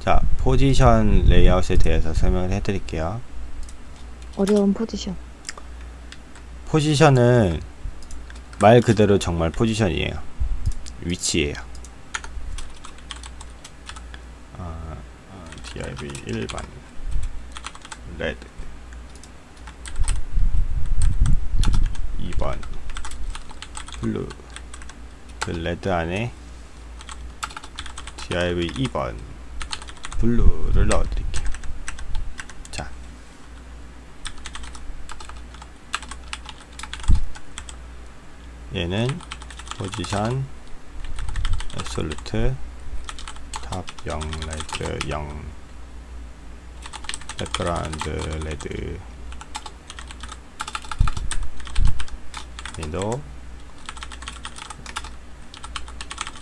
자, 포지션 레이아웃에 대해서 설명을 해드릴게요. 어려운 포지션. 포지션은 말 그대로 정말 포지션이에요. 위치예요. 아, 아, div 1번 red 2번 blue 그 레드 안에 div 2번 블루를 넣어드릴게요. 자, 얘는 포지션 absolute 탑0 레드 0 백그라운드 레드 얘도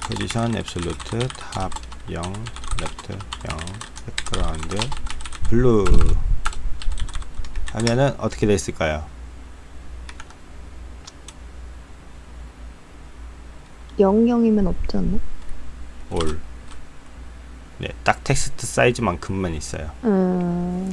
포지션 absolute top0 left 0 background blue 하면은 어떻게 됐을까요? 영영이면 없지 않나? 올. 네, 딱 텍스트 사이즈만큼만 있어요. 음,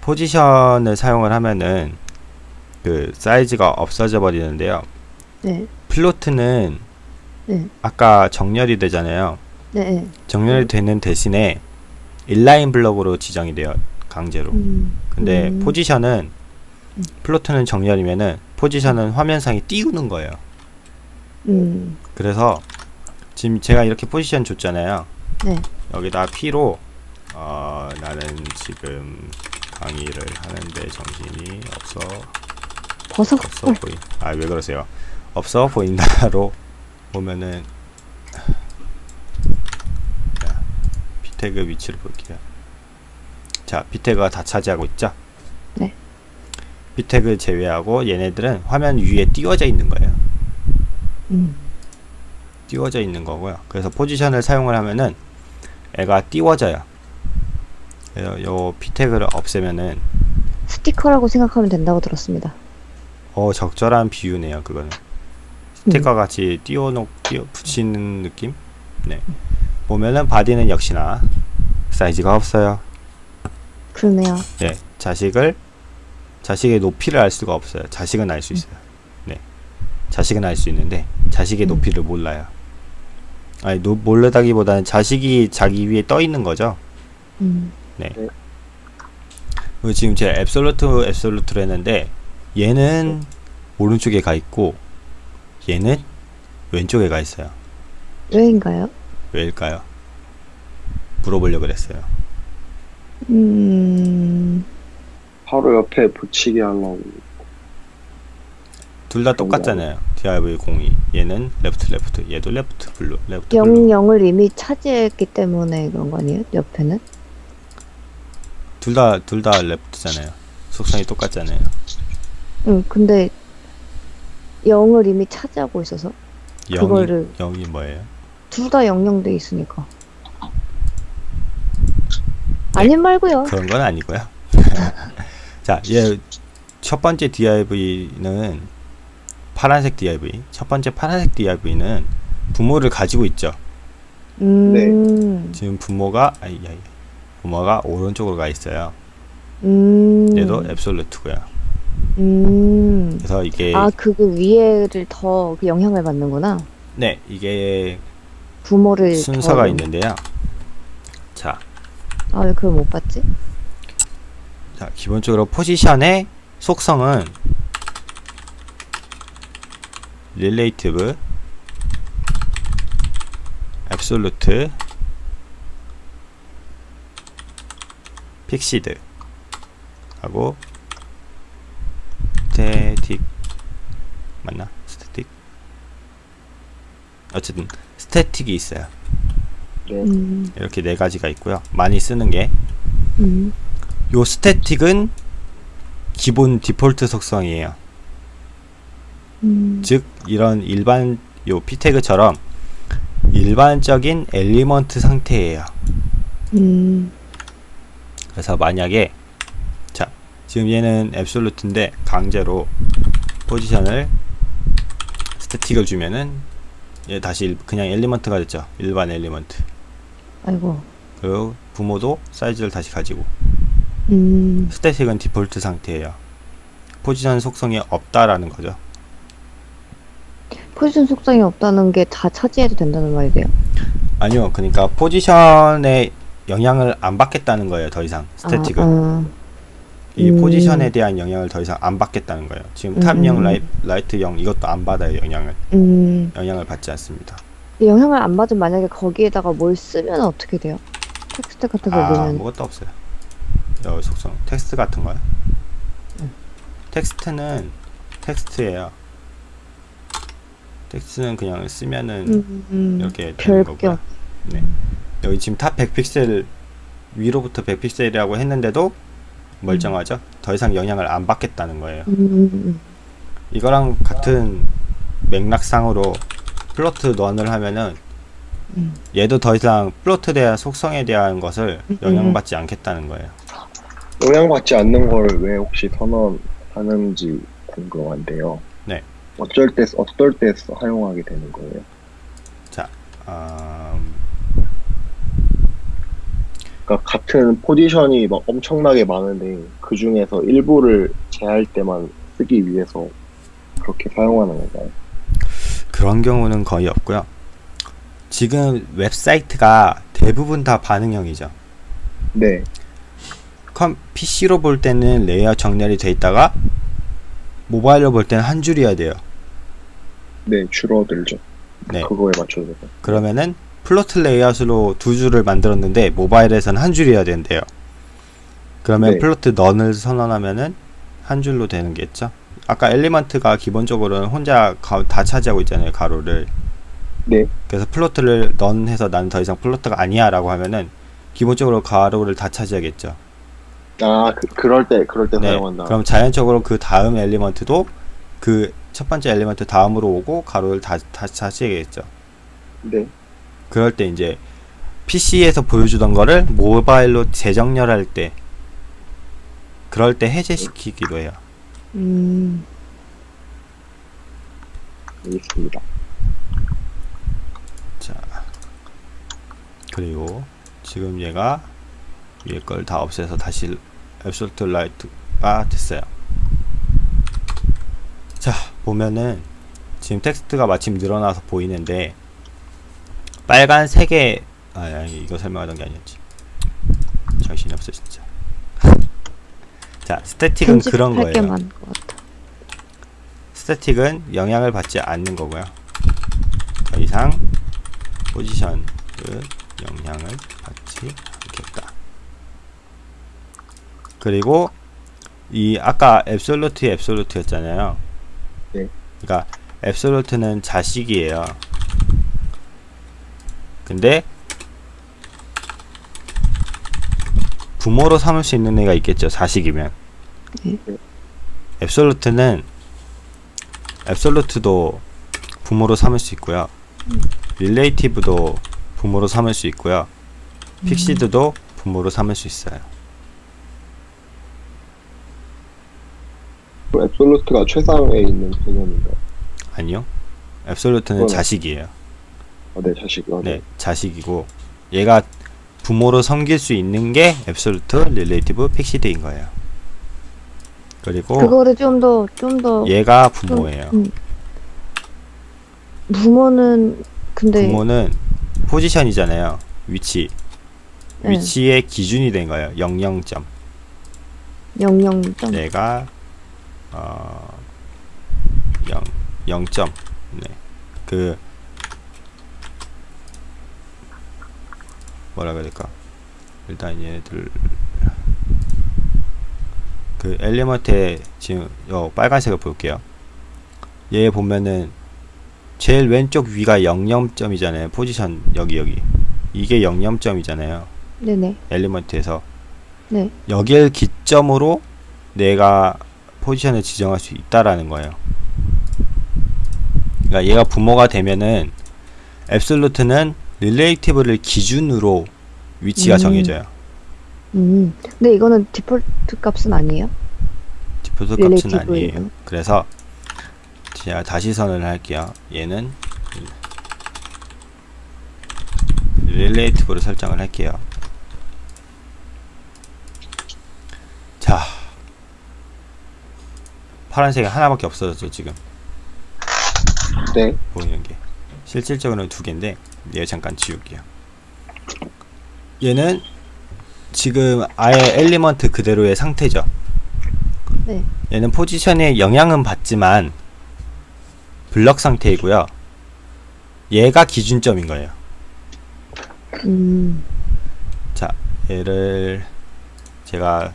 포지션을 사용을 하면은 그 사이즈가 없어져 버리는데요. 네, float는 네, 아까 정렬이 되잖아요. 네, 네. 정렬이 되는 대신에 inline block으로 지정이 돼요. 강제로. 음, 근데 음, 포지션은 음. float는 정렬이면은 포지션은 화면상에 띄우는 거예요. 음, 그래서 지금 제가 이렇게 포지션 줬잖아요. 네, 여기다 P로 어, 나는 지금 강의를 하는데 정신이 없어 버섯 없어 헐. 보인 아왜 그러세요 없어 보인다로 보면은 비태그 위치를 볼게요 자 비태그가 다 차지하고 있죠 네. 비태그 제외하고 얘네들은 화면 위에 띄워져 있는 거예요 음, 띄워져 있는 거고요. 그래서 포지션을 사용을 하면은 얘가 띄워져요. 그래서 요 p태그를 없애면은 스티커라고 생각하면 된다고 들었습니다. 어 적절한 비유네요. 그거는 스티커 같이 띄워놓 띄워 붙이는 느낌. 네. 보면은 body는 역시나 사이즈가 없어요. 그러네요. 네. 자식을 자식의 높이를 알 수가 없어요. 자식은 알 수 있어요. 네. 자식은 알 수 있는데 자식의 음. 높이를 몰라요. 아니 노, 모르다기보다는 자식이 자기 위에 떠 있는 거죠. 음, 그리고 지금 제가 앱솔루트 앱솔루트를 했는데 얘는 오른쪽에 가 있고 얘는 왼쪽에 가 있어요. 왜인가요? 왜일까요? 물어보려고 그랬어요. 음, 바로 옆에 붙이게 하려고 둘 다 똑같잖아요. DIV02 얘는 left left 얘도 left blue left blue 영영을 이미 차지했기 때문에 그런 거 아니에요? 옆에는? 둘 다 둘 다 left잖아요. 속성이 똑같잖아요. 응, 근데 영을 이미 차지하고 있어서 0이 그거를 0이 뭐예요? 둘 다 영영돼 있으니까. 아님 말고요. 그런 건 아니고요. 자, 얘첫 번째 DIV는 파란색 DIV. 첫 번째 파란색 DIV는 부모를 가지고 있죠. 음, 지금 부모가 아이 아이 부모가 오른쪽으로 가 있어요. 음, 얘도 앱솔루트고요. 음. 그래서 이게 아, 그거 위에를 더그 영향을 받는구나. 네 이게 부모를 순서가 더- 있는데요. 자, 아, 왜 그걸 못 봤지? 자 기본적으로 포지션의 속성은 relative, absolute, fixed 하고 static 맞나? static 어쨌든 static이 있어요. 네. 음, 이렇게 네 가지가 있고요. 많이 쓰는 게 음, 요 static은 기본 디폴트 속성이에요. 음, 즉 이런 일반 요 p태그처럼 일반적인 element 상태예요. 음, 그래서 만약에 자 지금 얘는 absolute인데 강제로 포지션을 static을 주면은 얘 다시 일- 그냥 element가 됐죠. 일반 element. 아이고. 그리고 부모도 사이즈를 다시 가지고 음, static은 디폴트 상태예요. 포지션 속성이 없다라는 거죠. 포지션 속성이 없다는 게 다 차지해도 된다는 말이에요. 아니요, 그러니까 포지션에 영향을 안 받겠다는 거예요. 더 이상 static은 아, 이 음. 포지션에 대한 영향을 더 이상 안 받겠다는 거예요. 지금 음. top0 ri, right 0 이것도 안 받아요. 영향을 아, 음, 영향을 받지 않습니다. 영향을 안 받으면 만약에 거기에다가 뭘 쓰면 어떻게 돼요? 텍스트 같은 거 아, 넣으면 아무것도 없어요. 여기 속성 텍스트 같은 거요. 음. 텍스트는 텍스트예요. 텍스트는 그냥 쓰면은 음, 음, 이렇게 되는 거고요. 네. 여기 지금 top 100픽셀 위로부터 100픽셀이라고 했는데도 멀쩡하죠. 더 이상 영향을 안 받겠다는 거예요. 음, 음, 이거랑 같은 맥락상으로 float none을 하면은 음. 얘도 더 이상 float에 대한 속성에 대한 것을 음, 영향받지 않겠다는 거예요. 영향받지 않는 걸 왜 혹시 선언하는지 궁금한데요. 네. 어쩔 때, 어떨 때 사용하게 되는 거예요? 아, 그러니까 같은 포지션이 막 엄청나게 많은데 그 중에서 일부를 제할 때만 쓰기 위해서 그렇게 사용하는 건가요? 그런 경우는 거의 없고요. 지금 웹사이트가 대부분 다 반응형이죠. 네, 컴 PC로 볼 때는 레이아웃 정렬이 돼 있다가 모바일로 볼 때는 한 줄이어야 돼요. 네 줄어들죠. 네. 그거에 맞춰서. 그러면은 float 레이아웃으로 두 줄을 만들었는데 모바일에서는 한 줄이어야 된대요. 그러면 네. float none을 선언하면은 한 줄로 되는 게 있죠. 아까 element가 기본적으로는 혼자 가- 다 차지하고 있잖아요, 가로를. 네, 그래서 float를 none 해서 나는 더 이상 float가 아니야라고 하면은 기본적으로 가로를 다 차지하겠죠. 아 그, 그럴 때 그럴 때 네. 사용한다. 그럼 자연적으로 그 다음 element도 그 첫 번째 element 다음으로 오고 가로를 다, 다 차지하겠죠. 네, 그럴 때 이제 PC에서 보여주던 거를 모바일로 재정렬할 때 그럴 때 해제시키기도 해요. 음, 알겠습니다. 자 그리고 지금 얘가 위에 걸 다 없애서 다시 absolute right가 됐어요. 자 보면은 지금 텍스트가 마침 늘어나서 보이는데 빨간색의 아 아니 이거 설명하던 게 아니었지. 정신이 없어 진짜. 자 static은 그런 거예요. 스태틱은 영향을 받지 않는 거고요. 더 이상 포지션은 영향을 받지 않겠다. 그리고 이 아까 앱솔루트 앱솔루트였잖아요. 네. 그러니까 앱솔루트는 자식이에요. 근데 부모로 삼을 수 있는 애가 있겠죠. 자식이면. 네. 앱솔루트는 앱솔루트도 부모로 삼을 수 있고요. 릴레이티브도 부모로 삼을 수 있고요. 픽시드도 부모로 삼을 수 있어요. 그 앱솔루트가 최상에 있는 개념인가요? 아니요. 앱솔루트는 그건- 자식이에요. 아, 네, 자식. 아, 네, 자식이고 얘가 부모로 섬길 수 있는 게 absolute, relative, fixed인 거예요. 그리고 그거를 좀 더, 좀 더, 얘가 부모예요. 음. 부모는, 근데, 부모는 포지션이잖아요. 위치. 네. 위치의 기준이 된 거예요. 00점. 영영점. 내가 어 0, 0점. 네. 그 뭐라 그래야 될까? 일단 얘네들 그 엘리먼트에 지금 요 빨간색을 볼게요. 얘 보면은 제일 왼쪽 위가 00점이잖아요. 포지션 여기 여기. 이게 00점이잖아요. 네네. 엘리먼트에서 네. 여길 기점으로 내가 포지션을 지정할 수 있다라는 거예요. 그러니까 얘가 부모가 되면은 absolute는 relative를 기준으로 위치가 음. 정해져요. 음. 근데 이거는 디폴트 값은 아니에요? 디폴트 값은 아니에요. 그래서 제가 다시 선언을 할게요. 얘는 relative로 설정을 할게요. 자 파란색이 하나밖에 없어졌죠 지금 네 보이는 게 실질적으로는 두 개인데 얘 잠깐 지울게요 얘는 지금 아예 element 그대로의 상태죠 네. 얘는 포지션에 영향은 받지만 블럭 상태이고요 얘가 기준점인 거예요 음. 자 얘를 제가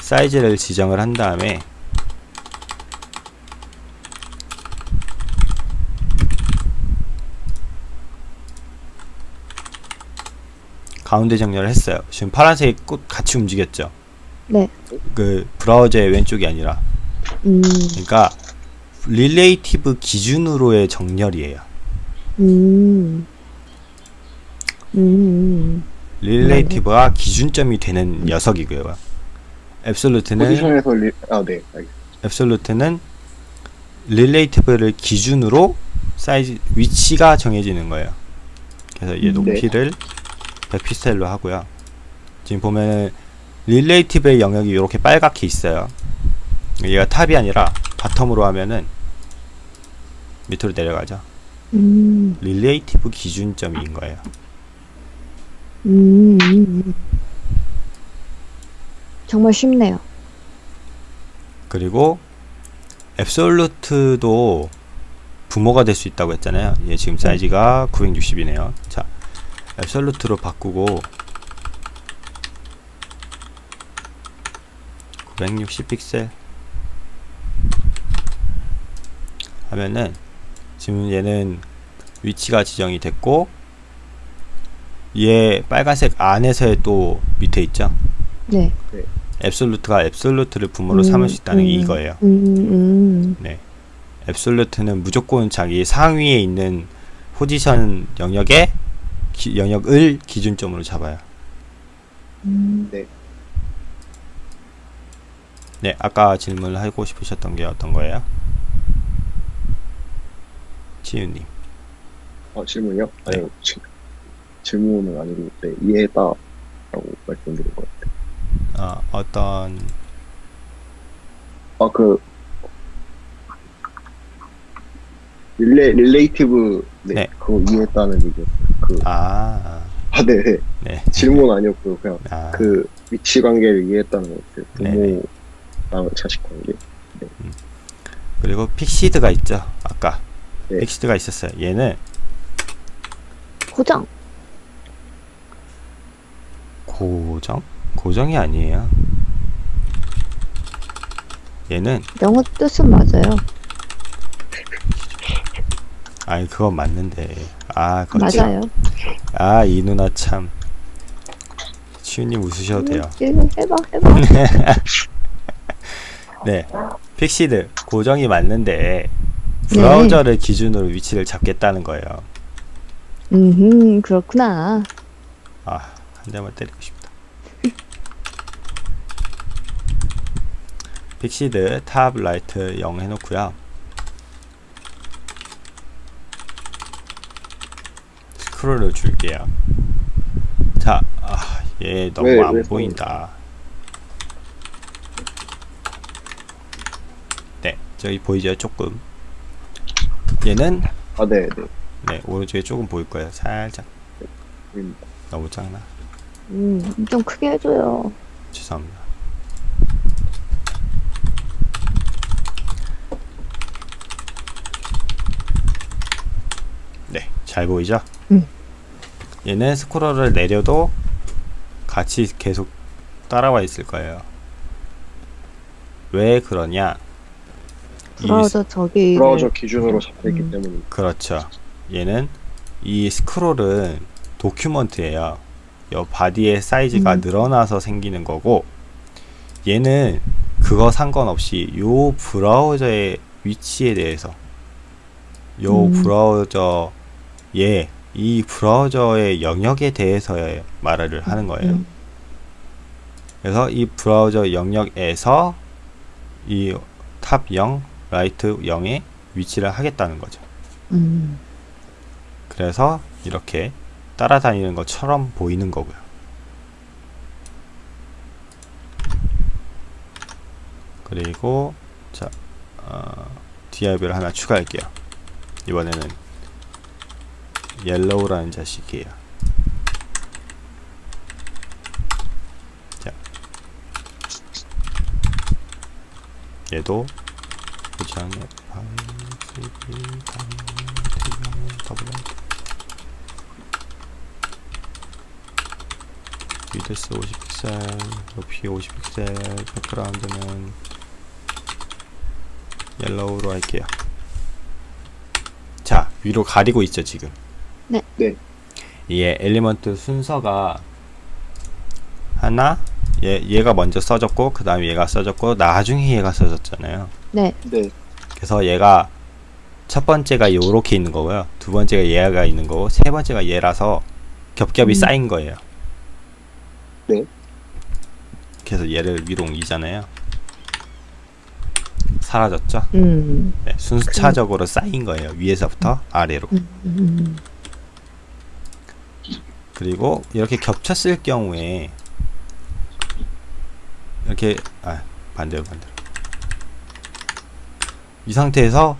사이즈를 지정을 한 다음에 가운데 정렬을 했어요. 지금 파란색이 똑같이 움직였죠. 네. 그 브라우저의 왼쪽이 아니라 음. 그러니까 relative 기준으로의 정렬이에요. 음. 음. relative가 기준점이 되는 녀석이고요. absolute는 포지션에서 리... 아, 네. absolute는 relative를 기준으로 사이즈 위치가 정해지는 거예요. 그래서 얘 음, 높이를 100픽셀로 하고요. 지금 보면 relative의 영역이 이렇게 빨갛게 있어요. 얘가 top이 아니라 bottom으로 하면은 밑으로 내려가죠. 음. relative 기준점인 거예요. 음. 음. 정말 쉽네요. 그리고 absolute도 부모가 될 수 있다고 했잖아요. 얘 지금 사이즈가 960이네요. 자, absolute로 바꾸고 960 픽셀 하면은 지금 얘는 위치가 지정이 됐고 얘 빨간색 안에서의 또 밑에 있죠. 네. 앱솔루트가 앱솔루트를 부모로 음, 삼을 수 있다는 게 음. 이거예요. 음. 음. 네. 앱솔루트는 무조건 자기 상위에 있는 포지션 영역에 기- 영역을 기준점으로 잡아요. 음. 네, 아까 질문을 하고 싶으셨던 게 어떤 거예요? 치유님. 아, 질문이요? 아니, 지, 질문은 아니고, 네, 이해했다. 라고 말씀드린 것 같아요. 어, 어떤 아, 그, 릴레, relative, 네, 네. 그거 이해했다는 얘기였어요. 그, 아, 아, 네, 네. 네. 질문 아니었고요. 그냥 아, 그 위치 관계를 이해했다는 것 같아요. 네네. 부모랑 자식 관계. 그리고 픽시드가 있죠. 아까 네. 픽시드가 있었어요. 얘는 고정. 고정? 고정이 아니에요. 얘는 영어 뜻은 맞아요. 아니 그건 맞는데 아 그거 맞아요. 아이 누나 참 치유님 웃으셔도 돼요. 음, 해봐, 해봐. 네, fixed 고정이 맞는데 브라우저를 기준으로 위치를 잡겠다는 거예요. 음, 그렇구나. 아, 한 대만 때리고 싶다. fixed top right 0 해놓고요. 스크롤을 줄게요. 자, 아, 얘 너무 왜, 안 왜 보인다. 네, 저기 보이죠? 조금. 얘는 아, 네, 네. 네 오른쪽에 조금 보일 거예요. 살짝 보입니다. 너무 작나? 음, 좀 크게 해줘요. 죄송합니다. 네, 잘 보이죠? 음. 얘는 스크롤을 내려도 같이 계속 따라와 있을 거예요. 왜 그러냐? 이 브라우저 저기. 브라우저 기준으로 잡혀있기 음. 때문에. 그렇죠. 얘는 이 스크롤은 document예요. 요 body의 사이즈가 음. 늘어나서 생기는 거고 얘는 그거 상관없이 요 브라우저의 위치에 대해서 요 음. 브라우저의 이 브라우저의 영역에 대해서의 말을 하는 거예요. 음. 그래서 이 브라우저 영역에서 이 top 0, right 0의 위치를 하겠다는 거죠. 음. 그래서 이렇게 따라다니는 것처럼 보이는 거고요. 그리고 자 어, 디아이브를 하나 추가할게요. 이번에는 옐로우라는 자식이에요. 자, 얘도 고장 F5, 3D, 더블 width 50픽셀, 높이 50픽셀, background는 yellow로 할게요. 자, 위로 가리고 있죠, 지금. 네. 네. 얘 element 순서가 하나, 얘, 얘가 먼저 써졌고, 그 다음에 얘가 써졌고, 나중에 얘가 써졌잖아요. 네. 네. 그래서 얘가 첫 번째가 요렇게 있는 거고요. 두 번째가 얘가 있는 거고, 세 번째가 얘라서 겹겹이 음. 쌓인 거예요. 네. 그래서 얘를 위로 옮기잖아요. 사라졌죠? 음. 네, 순차적으로 쌓인 거예요. 위에서부터 아래로. 음. 음. 그리고 이렇게 겹쳤을 경우에 이렇게 아 반대로 반대로 이 상태에서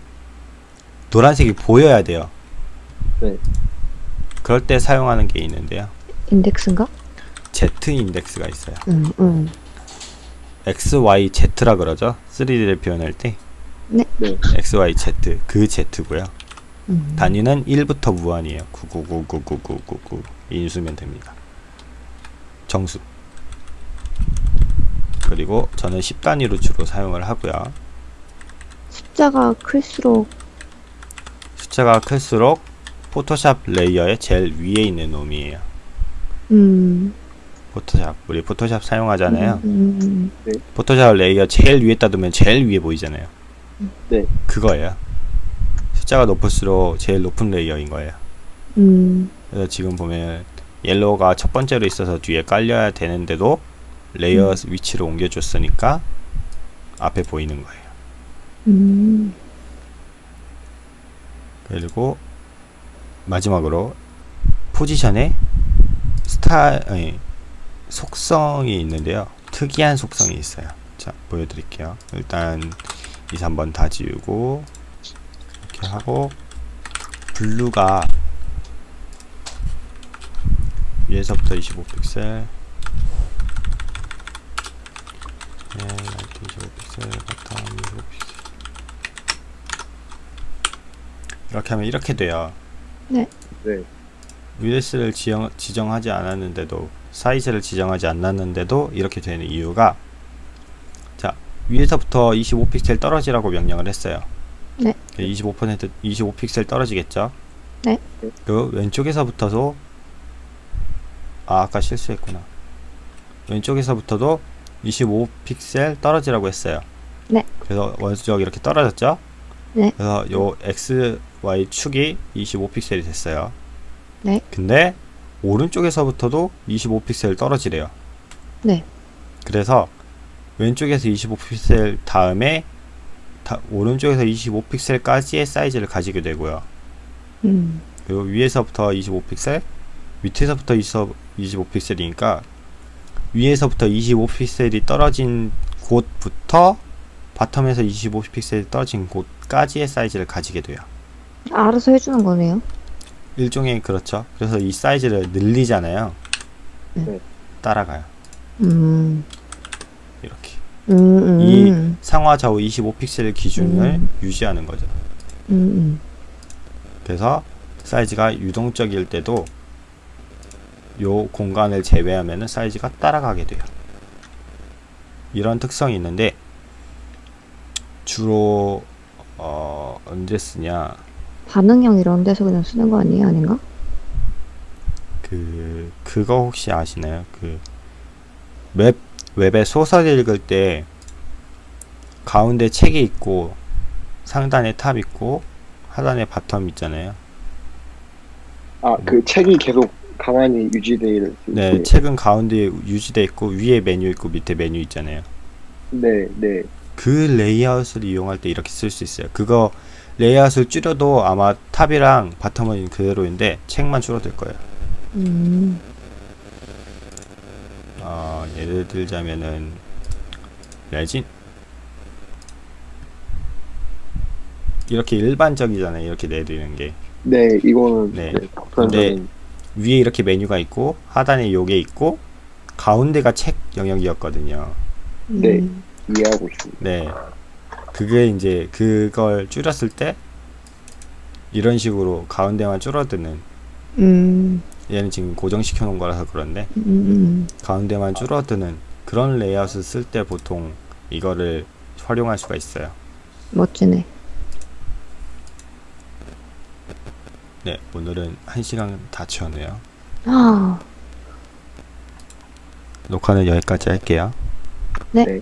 노란색이 보여야 돼요. 네. 그럴 때 사용하는 게 있는데요. 인덱스인가? Z 인덱스가 있어요. 음. 음. X, Y, Z라 그러죠. 3D를 표현할 때 네. 네. X, Y, Z 그 Z고요. 음. 단위는 1부터 무한이에요. 999999999 인수면 됩니다. 정수. 그리고 저는 10단위로 주로 사용을 하고요. 숫자가 클수록 숫자가 클수록 포토샵 layer의 제일 위에 있는 놈이에요. 음. 포토샵. 우리 포토샵 사용하잖아요. 음. 포토샵 layer 제일 위에다 두면 제일 위에 보이잖아요. 네. 그거예요. 숫자가 높을수록 제일 높은 layer인 거예요. 음. 그래서 지금 보면 yellow가 첫 번째로 있어서 뒤에 깔려야 되는데도 layer 음. 위치를 옮겨줬으니까 앞에 보이는 거예요. 음. 그리고 마지막으로 position에 스타 아니, 속성이 있는데요. 특이한 속성이 있어요. 자 보여드릴게요. 일단 2, 3번 다 지우고 이렇게 하고 blue가 위에서부터 25픽셀 네, right 25픽셀 bottom 25픽셀 이렇게 하면 이렇게 돼요. 네. US를 지정, 지정하지 않았는데도 사이즈를 지정하지 않았는데도 이렇게 되는 이유가 자 위에서부터 25픽셀 떨어지라고 명령을 했어요. 네. 25% 25픽셀 떨어지겠죠? 네. 그 왼쪽에서부터도 아 아까 실수했구나. 왼쪽에서부터도 25픽셀 떨어지라고 했어요. 네. 그래서 원수적 이렇게 떨어졌죠? 네. 그래서 요 x, y 축이 25픽셀이 됐어요. 네. 근데 오른쪽에서부터도 25픽셀 떨어지래요. 네. 그래서 왼쪽에서 25픽셀 다음에 다, 오른쪽에서 25픽셀까지의 사이즈를 가지게 되고요. 음. 그리고 위에서부터 25픽셀, 밑에서부터 25픽셀이니까 위에서부터 25픽셀이 떨어진 곳부터 바텀에서 25픽셀이 떨어진 곳까지의 사이즈를 가지게 돼요. 알아서 해주는 거네요. 일종의 그렇죠. 그래서 이 사이즈를 늘리잖아요. 네. 따라가요. 음. 이렇게. 음. 음. 이 상하 좌우 25픽셀 기준을 음. 유지하는 거죠. 음. 그래서 사이즈가 유동적일 때도 요 공간을 제외하면 사이즈가 따라가게 돼요. 이런 특성이 있는데 주로 어, 언제 쓰냐 반응형 이런 데서 그냥 쓰는 거 아니에요? 아닌가? 그 그거 혹시 아시나요? 그 웹 웹에 소설 읽을 때 가운데 책이 있고 상단에 top 있고 하단에 bottom 있잖아요. 아, 그 책이 계속 가만히 유지될 수 네. 책은 가운데 유지돼 있고 위에 메뉴 있고 밑에 메뉴 있잖아요. 네, 네. 그 레이아웃을 이용할 때 이렇게 쓸 수 있어요. 그거 레이아웃을 줄여도 아마 top이랑 bottom은 그대로인데 책만 줄어들 거예요. 음. 어, 예를 들자면은 레진 이렇게 일반적이잖아요. 이렇게 내리는 게. 네, 이거는 네. 네, 보편적인 위에 이렇게 메뉴가 있고 하단에 요게 있고 가운데가 책 영역이었거든요. 네. 음. 이해하고 있습니다. 네. 그게 이제 그걸 줄였을 때 이런 식으로 가운데만 줄어드는 음. 얘는 지금 고정시켜 놓은 거라서 그런데 음. 음. 가운데만 줄어드는 그런 레이아웃을 쓸 때 보통 이거를 활용할 수가 있어요. 멋지네. 네, 오늘은 한 시간 다 채웠네요. 아. 녹화는 여기까지 할게요. 네. 네.